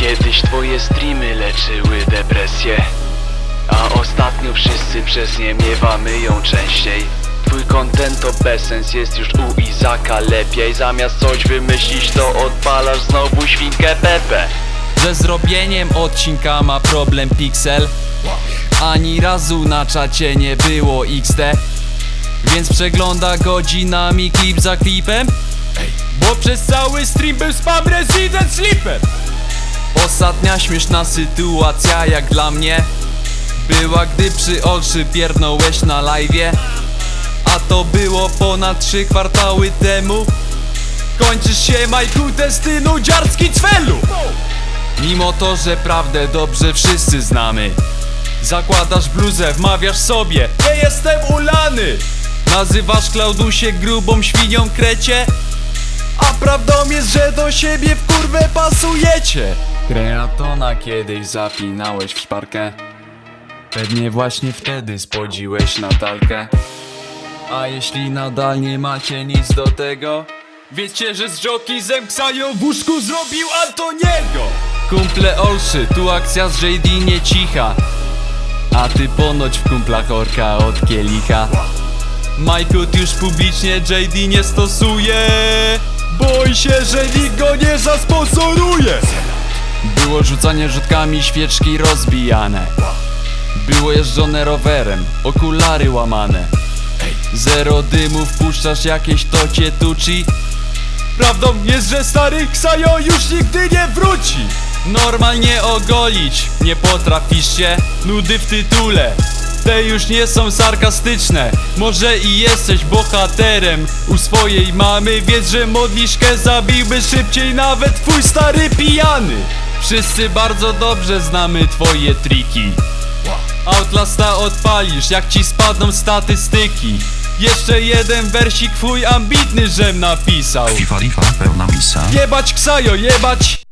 Kiedyś twoje streamy leczyły depresję A ostatnio wszyscy przez nie miewamy ją częściej. Twój content to bezsens jest już u Izaka lepiej. Zamiast coś wymyślić to odpalasz znowu świnkę Pepe. Ze zrobieniem odcinka ma problem Pixel. Ani razu na czacie nie było XD Więc przegląda godzinami klip za klipem. Bo przez cały stream był spam Resident Sleeper Ostatnia śmieszna sytuacja jak dla mnie Była gdy przy Olszy pierdnąłeś na live'ie. A to było ponad trzy kwartały temu. Kończysz się Majku Destynu dziarski cwelu. Mimo to, że prawdę dobrze wszyscy znamy Zakładasz bluzę, wmawiasz sobie Nie jestem ulany Nazywasz Klaudusie grubą świnią krecie. A prawdą jest, że do siebie w kurwę pasujecie Kreatona kiedyś zapinałeś w szparkę. Pewnie właśnie wtedy spodziłeś Natalkę A jeśli nadal nie macie nic do tego Wiecie, że z Joki zemksają w łóżku zrobił Antoniego. Kumple Olszy, tu akcja z JD nie cicha. A ty ponoć w kumplach orka od kielicha Majkut już publicznie JD nie stosuje. Boi się, że nikt go nie zasponsoruje Było rzucanie rzutkami, świeczki rozbijane. Było jeżdżone rowerem, okulary łamane. Zero dymu, wpuszczasz jakieś tocie tuci. Prawdą jest, że stary Ksajo już nigdy nie wróci. Normalnie ogolić nie potrafisz się. Nudy w tytule te już nie są sarkastyczne. Może i jesteś bohaterem u swojej mamy Wiedz, że modliszkę zabiłby szybciej nawet twój stary pijany. Wszyscy bardzo dobrze znamy twoje triki. Outlasta odpalisz, jak ci spadną statystyki. Jeszcze jeden wersik twój ambitny żem napisał. FIFA Lifa pełna misa. Jebać Ksajo, jebać